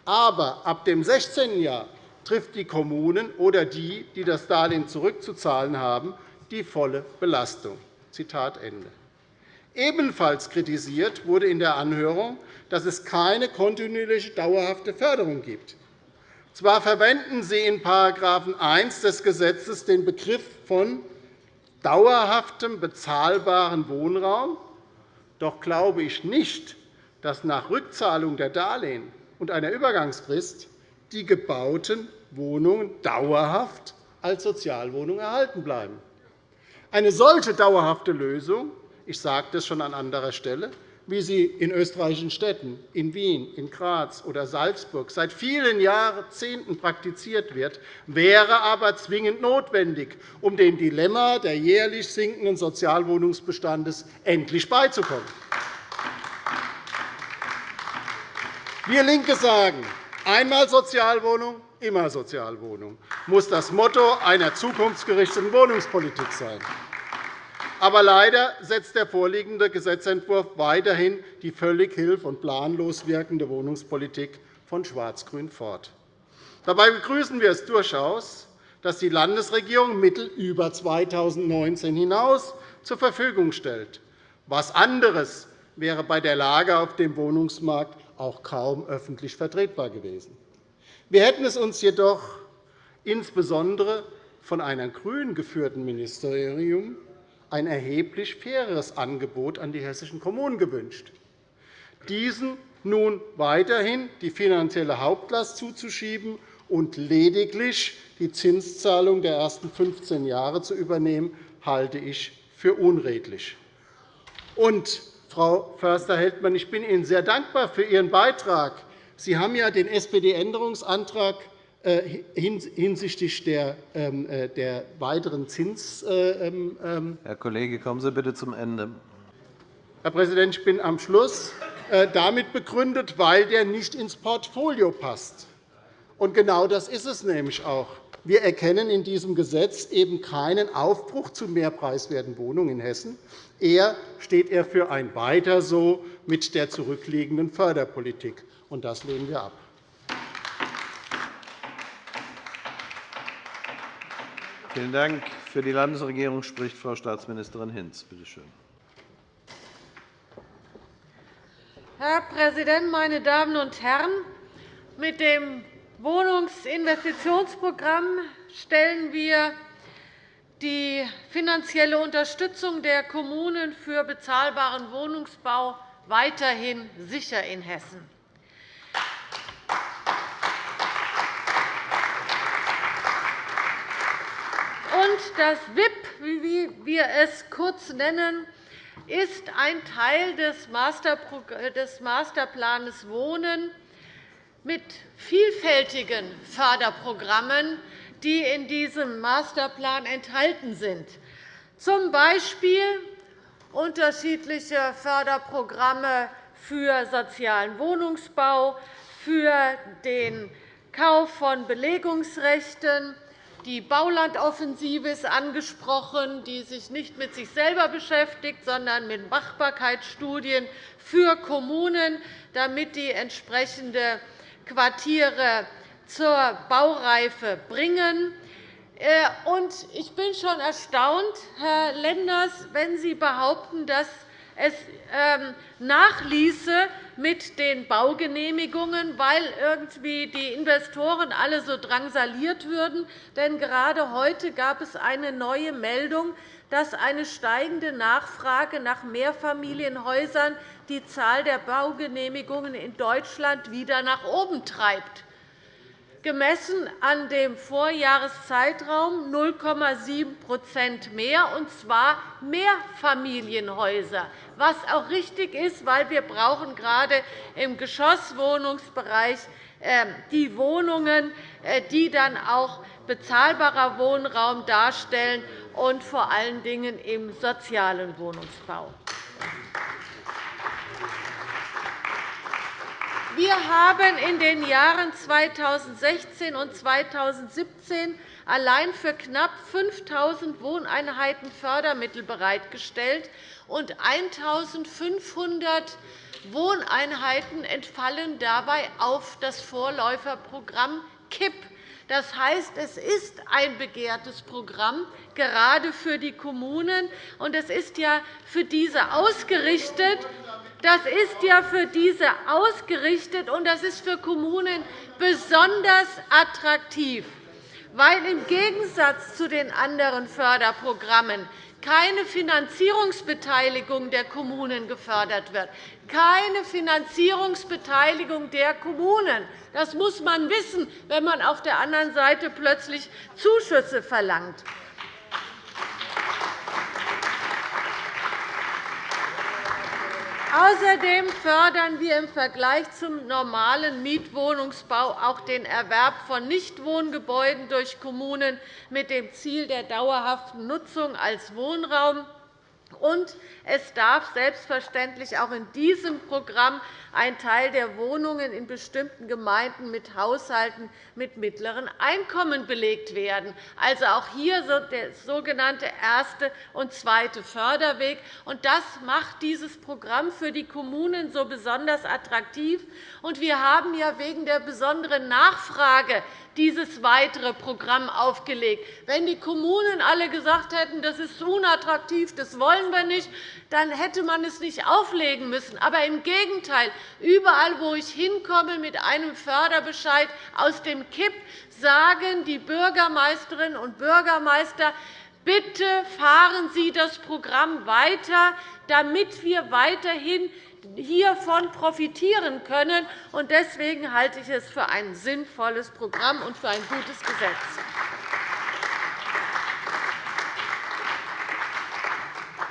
Aber ab dem 16. Jahr trifft die Kommunen oder die, die das Darlehen zurückzuzahlen haben, die volle Belastung. Ebenfalls kritisiert wurde in der Anhörung, dass es keine kontinuierliche dauerhafte Förderung gibt. Zwar verwenden Sie in § 1 des Gesetzes den Begriff von dauerhaftem bezahlbaren Wohnraum, doch glaube ich nicht, dass nach Rückzahlung der Darlehen und einer Übergangsfrist die gebauten Wohnungen dauerhaft als Sozialwohnungen erhalten bleiben. Eine solche dauerhafte Lösung, ich sagte es schon an anderer Stelle, wie sie in österreichischen Städten, in Wien, in Graz oder Salzburg seit vielen Jahrzehnten praktiziert wird, wäre aber zwingend notwendig, um dem Dilemma der jährlich sinkenden Sozialwohnungsbestandes endlich beizukommen. Wir LINKE sagen, einmal Sozialwohnung, immer Sozialwohnung, muss das Motto einer zukunftsgerichteten Wohnungspolitik sein. Aber leider setzt der vorliegende Gesetzentwurf weiterhin die völlig hilf- und planlos wirkende Wohnungspolitik von Schwarz-Grün fort. Dabei begrüßen wir es durchaus, dass die Landesregierung Mittel über 2019 hinaus zur Verfügung stellt. Was anderes wäre bei der Lage auf dem Wohnungsmarkt auch kaum öffentlich vertretbar gewesen. Wir hätten es uns jedoch insbesondere von einem grün geführten Ministerium ein erheblich faireres Angebot an die hessischen Kommunen gewünscht. Diesen nun weiterhin die finanzielle Hauptlast zuzuschieben und lediglich die Zinszahlung der ersten 15 Jahre zu übernehmen, halte ich für unredlich. Und, Frau Förster-Heldmann, ich bin Ihnen sehr dankbar für Ihren Beitrag. Sie haben ja den SPD-Änderungsantrag äh, hinsichtlich der, ähm, äh, der weiteren Zins. Äh, ähm, Herr Kollege, kommen Sie bitte zum Ende. Herr Präsident, ich bin am Schluss damit begründet, weil der nicht ins Portfolio passt. Und genau das ist es nämlich auch. Wir erkennen in diesem Gesetz eben keinen Aufbruch zu mehr preiswerten Wohnungen in Hessen. Eher steht er für ein Weiter so mit der zurückliegenden Förderpolitik. Und das lehnen wir ab. Vielen Dank. Für die Landesregierung spricht Frau Staatsministerin Hinz. Bitte schön. Herr Präsident, meine Damen und Herren! Mit dem Wohnungsinvestitionsprogramm stellen wir die finanzielle Unterstützung der Kommunen für bezahlbaren Wohnungsbau weiterhin sicher in Hessen. Und das WIP, wie wir es kurz nennen, ist ein Teil des Masterplans Wohnen mit vielfältigen Förderprogrammen, die in diesem Masterplan enthalten sind, z. B. unterschiedliche Förderprogramme für sozialen Wohnungsbau, für den Kauf von Belegungsrechten, die Baulandoffensive ist angesprochen, die sich nicht mit sich selber beschäftigt, sondern mit Machbarkeitsstudien für Kommunen, damit die entsprechende Quartiere zur Baureife bringen. Äh, ich bin schon erstaunt, Herr Lenders, wenn Sie behaupten, dass es ähm, nachließe mit den Baugenehmigungen, weil irgendwie die Investoren alle so drangsaliert würden. Denn gerade heute gab es eine neue Meldung, dass eine steigende Nachfrage nach Mehrfamilienhäusern die Zahl der Baugenehmigungen in Deutschland wieder nach oben treibt gemessen an dem Vorjahreszeitraum 0,7% mehr, und zwar Mehrfamilienhäuser, was auch richtig ist, weil wir brauchen gerade im Geschosswohnungsbereich ähm, die Wohnungen, äh, die dann auch bezahlbarer Wohnraum darstellen und vor allen Dingen im sozialen Wohnungsbau. Wir haben in den Jahren 2016 und 2017 allein für knapp 5.000 Wohneinheiten Fördermittel bereitgestellt, und 1.500 Wohneinheiten entfallen dabei auf das Vorläuferprogramm KIP. Das heißt, es ist ein begehrtes Programm, gerade für die Kommunen. Und es ist ja für diese ausgerichtet, das ist ja für diese ausgerichtet, und das ist für Kommunen besonders attraktiv, weil im Gegensatz zu den anderen Förderprogrammen keine Finanzierungsbeteiligung der Kommunen gefördert wird. Keine Finanzierungsbeteiligung der Kommunen. Das muss man wissen, wenn man auf der anderen Seite plötzlich Zuschüsse verlangt. Außerdem fördern wir im Vergleich zum normalen Mietwohnungsbau auch den Erwerb von Nichtwohngebäuden durch Kommunen mit dem Ziel der dauerhaften Nutzung als Wohnraum. Und es darf selbstverständlich auch in diesem Programm ein Teil der Wohnungen in bestimmten Gemeinden mit Haushalten mit mittleren Einkommen belegt werden. Also auch hier der sogenannte erste und zweite Förderweg. Das macht dieses Programm für die Kommunen so besonders attraktiv. Wir haben ja wegen der besonderen Nachfrage dieses weitere Programm aufgelegt. Wenn die Kommunen alle gesagt hätten, das ist unattraktiv, das wollen wir nicht, dann hätte man es nicht auflegen müssen. Aber im Gegenteil, überall, wo ich hinkomme mit einem Förderbescheid aus dem KIP, sagen die Bürgermeisterinnen und Bürgermeister, Bitte fahren Sie das Programm weiter, damit wir weiterhin hiervon profitieren können. Deswegen halte ich es für ein sinnvolles Programm und für ein gutes Gesetz.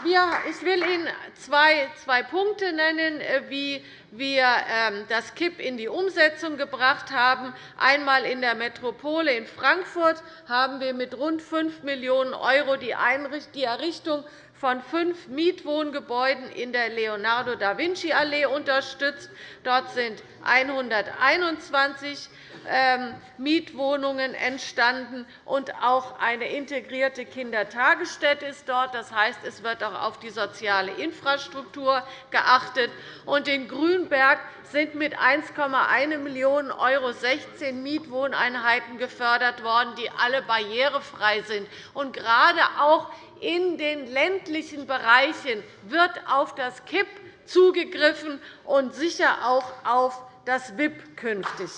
Ich will Ihnen zwei, Punkte nennen, äh, wie wir ähm, das KIP in die Umsetzung gebracht haben. Einmal in der Metropole in Frankfurt haben wir mit rund 5 Millionen € die Errichtung von fünf Mietwohngebäuden in der Leonardo-da-Vinci-Allee unterstützt. Dort sind 121 ähm, Mietwohnungen entstanden, und auch eine integrierte Kindertagesstätte ist dort. Das heißt, es wird auch auf die soziale Infrastruktur geachtet. Und in Grünberg sind mit 1,1 Millionen € 16 Mietwohneinheiten gefördert worden, die alle barrierefrei sind. Und gerade auch in den ländlichen Bereichen wird auf das KIP zugegriffen und sicher auch auf das WIP künftig.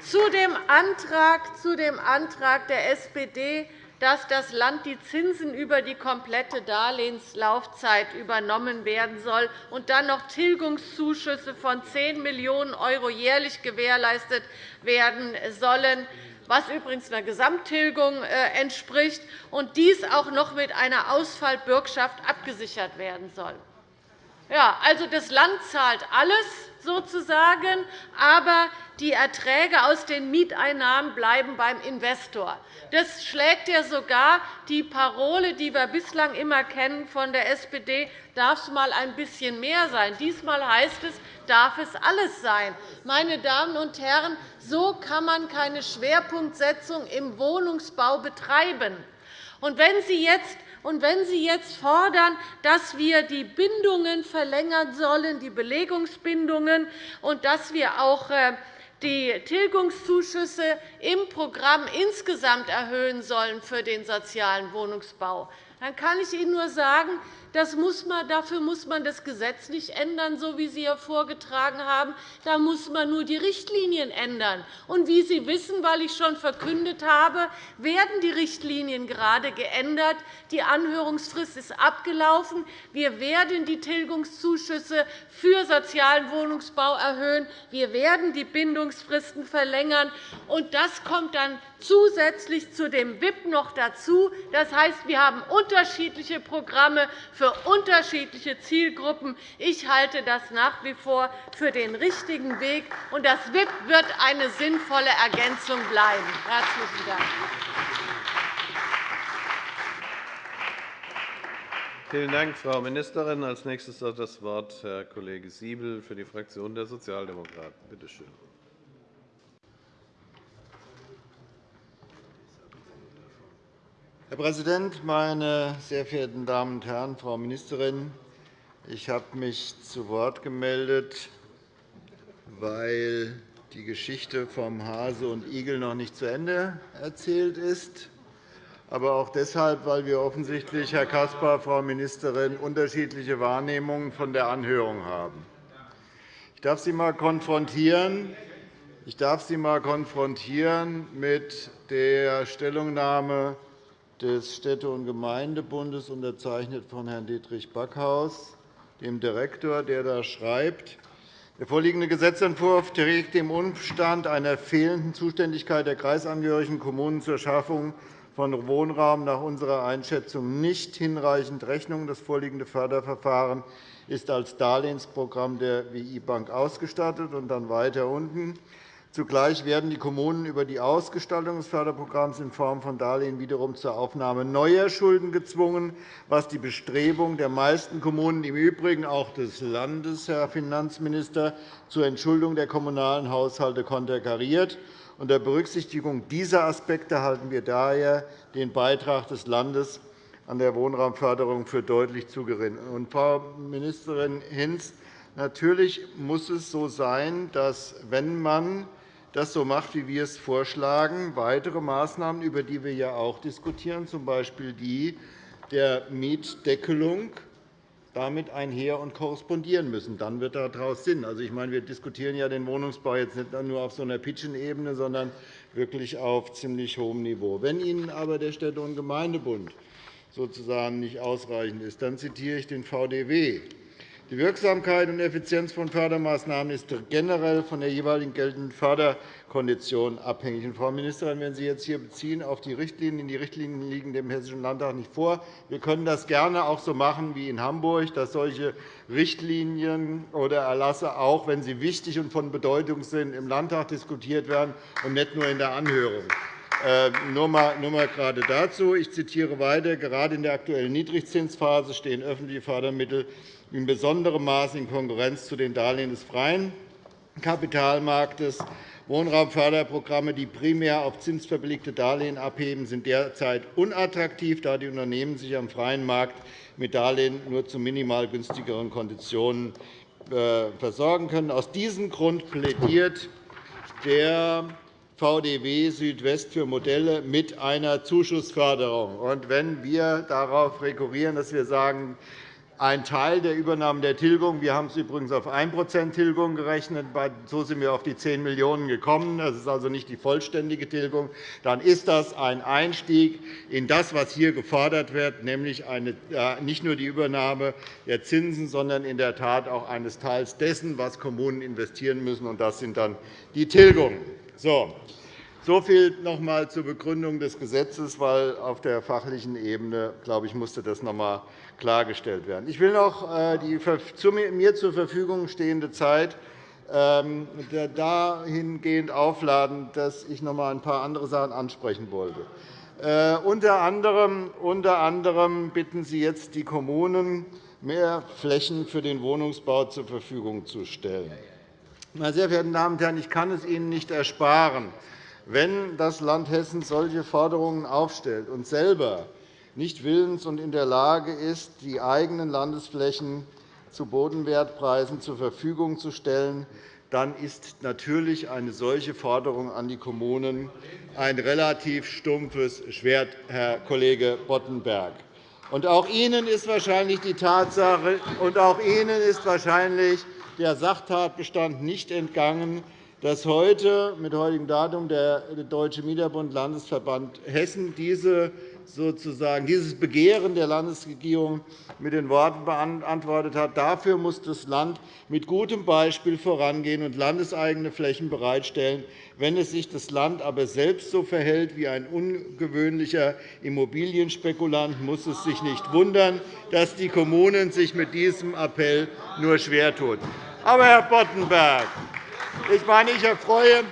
Zu dem Antrag, der SPD, dass das Land die Zinsen über die komplette Darlehenslaufzeit übernommen werden soll und dann noch Tilgungszuschüsse von 10 Millionen € jährlich gewährleistet werden sollen, was übrigens einer Gesamttilgung äh, entspricht, und dies auch noch mit einer Ausfallbürgschaft abgesichert werden soll. Ja, also das Land zahlt alles sozusagen, aber die Erträge aus den Mieteinnahmen bleiben beim Investor. Das schlägt ja sogar die Parole, die wir bislang immer kennen von der SPD, darf es mal ein bisschen mehr sein. Diesmal heißt es, darf es alles sein. Meine Damen und Herren, so kann man keine Schwerpunktsetzung im Wohnungsbau betreiben. Und wenn Sie jetzt und wenn Sie jetzt fordern, dass wir die Bindungen verlängern sollen, die Belegungsbindungen, und dass wir auch äh, die Tilgungszuschüsse im Programm insgesamt erhöhen sollen für den sozialen Wohnungsbau, dann kann ich Ihnen nur sagen, das muss man, dafür muss man das Gesetz nicht ändern, so wie Sie hier vorgetragen haben. Da muss man nur die Richtlinien ändern. Und wie Sie wissen, weil ich schon verkündet habe, werden die Richtlinien gerade geändert. Die Anhörungsfrist ist abgelaufen. Wir werden die Tilgungszuschüsse für sozialen Wohnungsbau erhöhen. Wir werden die Bindungsfristen verlängern. Und das kommt dann zusätzlich zu dem WIP noch dazu. Das heißt, wir haben unterschiedliche Programme für unterschiedliche Zielgruppen. Ich halte das nach wie vor für den richtigen Weg, und das WIP wird eine sinnvolle Ergänzung bleiben. – Herzlichen Dank. Vielen Dank, Frau Ministerin. Als nächstes hat das Wort Herr Kollege Siebel für die Fraktion der Sozialdemokraten. Bitte schön. Herr Präsident, meine sehr verehrten Damen und Herren! Frau Ministerin! Ich habe mich zu Wort gemeldet, weil die Geschichte vom Hase und Igel noch nicht zu Ende erzählt ist, aber auch deshalb, weil wir offensichtlich, Herr Caspar, Frau Ministerin, unterschiedliche Wahrnehmungen von der Anhörung haben. Ich darf Sie einmal konfrontieren. Ich darf Sie einmal konfrontieren mit der Stellungnahme des Städte- und Gemeindebundes, unterzeichnet von Herrn Dietrich Backhaus, dem Direktor, der da schreibt, der vorliegende Gesetzentwurf trägt dem Umstand einer fehlenden Zuständigkeit der kreisangehörigen Kommunen zur Schaffung von Wohnraum nach unserer Einschätzung nicht hinreichend Rechnung. Das vorliegende Förderverfahren ist als Darlehensprogramm der WI-Bank ausgestattet. Und dann weiter unten. Zugleich werden die Kommunen über die Ausgestaltung des Förderprogramms in Form von Darlehen wiederum zur Aufnahme neuer Schulden gezwungen, was die Bestrebungen der meisten Kommunen, im Übrigen auch des Landes, Herr Finanzminister, zur Entschuldung der kommunalen Haushalte konterkariert. Unter Berücksichtigung dieser Aspekte halten wir daher den Beitrag des Landes an der Wohnraumförderung für deutlich zu gering. Frau Ministerin Hinz, natürlich muss es so sein, dass, wenn man das so macht, wie wir es vorschlagen, weitere Maßnahmen, über die wir ja auch diskutieren, z. B. die der Mietdeckelung, damit einher und korrespondieren müssen. Dann wird daraus Sinn. Also, ich meine, wir diskutieren ja den Wohnungsbau jetzt nicht nur auf so einer Pitchenebene, sondern wirklich auf ziemlich hohem Niveau. Wenn Ihnen aber der Städte- und Gemeindebund sozusagen nicht ausreichend ist, dann zitiere ich den VDW. Die Wirksamkeit und Effizienz von Fördermaßnahmen ist generell von der jeweiligen geltenden Förderkondition abhängig. Frau Ministerin, wenn Sie jetzt hier beziehen auf die Richtlinien, die Richtlinien liegen dem Hessischen Landtag nicht vor. Wir können das gerne auch so machen wie in Hamburg, dass solche Richtlinien oder Erlasse auch, wenn sie wichtig und von Bedeutung sind, im Landtag diskutiert werden und nicht nur in der Anhörung. Äh, nur mal, gerade dazu. Ich zitiere weiter. Gerade in der aktuellen Niedrigzinsphase stehen öffentliche Fördermittel in besonderem Maße in Konkurrenz zu den Darlehen des freien Kapitalmarktes. Wohnraumförderprogramme, die primär auf zinsverbilligte Darlehen abheben, sind derzeit unattraktiv, da die Unternehmen sich am freien Markt mit Darlehen nur zu minimal günstigeren Konditionen äh, versorgen können. Aus diesem Grund plädiert der VDW Südwest für Modelle mit einer Zuschussförderung. wenn wir darauf rekurrieren, dass wir sagen, ein Teil der Übernahme der Tilgung. Wir haben es übrigens auf 1% Tilgung gerechnet. So sind wir auf die 10 Millionen € gekommen. Das ist also nicht die vollständige Tilgung. Dann ist das ein Einstieg in das, was hier gefordert wird, nämlich äh, nicht nur die Übernahme der Zinsen, sondern in der Tat auch eines Teils dessen, was Kommunen investieren müssen. Und das sind dann die Tilgungen. So. So viel noch einmal zur Begründung des Gesetzes, weil auf der fachlichen Ebene, glaube ich, musste das noch einmal klargestellt werden. Ich will noch äh, die mir zur Verfügung stehende Zeit ähm, dahingehend aufladen, dass ich noch einmal ein paar andere Sachen ansprechen wollte. Äh, unter anderem bitten Sie jetzt die Kommunen, mehr Flächen für den Wohnungsbau zur Verfügung zu stellen. Meine sehr verehrten Damen und Herren, ich kann es Ihnen nicht ersparen, wenn das Land Hessen solche Forderungen aufstellt und selber nicht willens und in der Lage ist, die eigenen Landesflächen zu Bodenwertpreisen zur Verfügung zu stellen, dann ist natürlich eine solche Forderung an die Kommunen ein relativ stumpfes Schwert, Herr Kollege Boddenberg. Auch Ihnen ist wahrscheinlich die Tatsache und auch Ihnen ist wahrscheinlich der Sachtatbestand nicht entgangen, dass heute mit heutigem Datum der Deutsche Mieterbund Landesverband Hessen diese sozusagen dieses Begehren der Landesregierung mit den Worten beantwortet hat. Dafür muss das Land mit gutem Beispiel vorangehen und landeseigene Flächen bereitstellen. Wenn es sich das Land aber selbst so verhält wie ein ungewöhnlicher Immobilienspekulant, muss es sich nicht wundern, dass die Kommunen sich mit diesem Appell nur schwer tun. Aber, Herr Boddenberg, ich meine, ich erfreue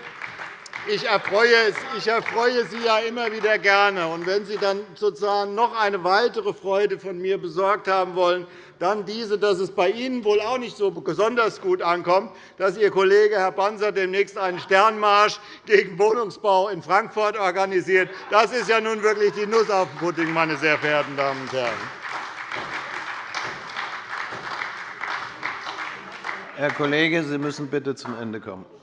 ich erfreue, ich erfreue Sie ja immer wieder gerne. Und wenn Sie dann sozusagen noch eine weitere Freude von mir besorgt haben wollen, dann diese, dass es bei Ihnen wohl auch nicht so besonders gut ankommt, dass Ihr Kollege Herr Banzer demnächst einen Sternmarsch gegen Wohnungsbau in Frankfurt organisiert. Das ist ja nun wirklich die Nuss auf dem Pudding, meine sehr verehrten Damen und Herren. Herr Kollege, Sie müssen bitte zum Ende kommen.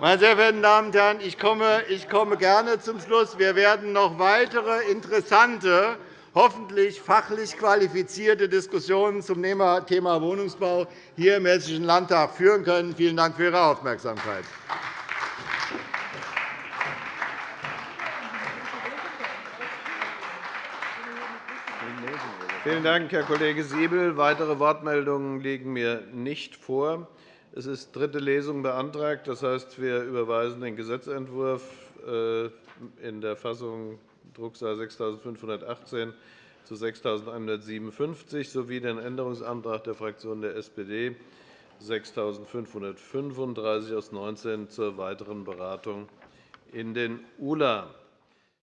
Meine sehr verehrten Damen und Herren, ich komme, ich komme gerne zum Schluss. Wir werden noch weitere interessante, hoffentlich fachlich qualifizierte Diskussionen zum Thema Wohnungsbau hier im Hessischen Landtag führen können. Vielen Dank für Ihre Aufmerksamkeit. Vielen Dank, Herr Kollege Siebel. Weitere Wortmeldungen liegen mir nicht vor. Es ist dritte Lesung beantragt. Das heißt, wir überweisen den Gesetzentwurf äh, in der Fassung Drucksache 6518 zu 6.157 sowie den Änderungsantrag der Fraktion der SPD 6.535 aus 19 zur weiteren Beratung in den ULA.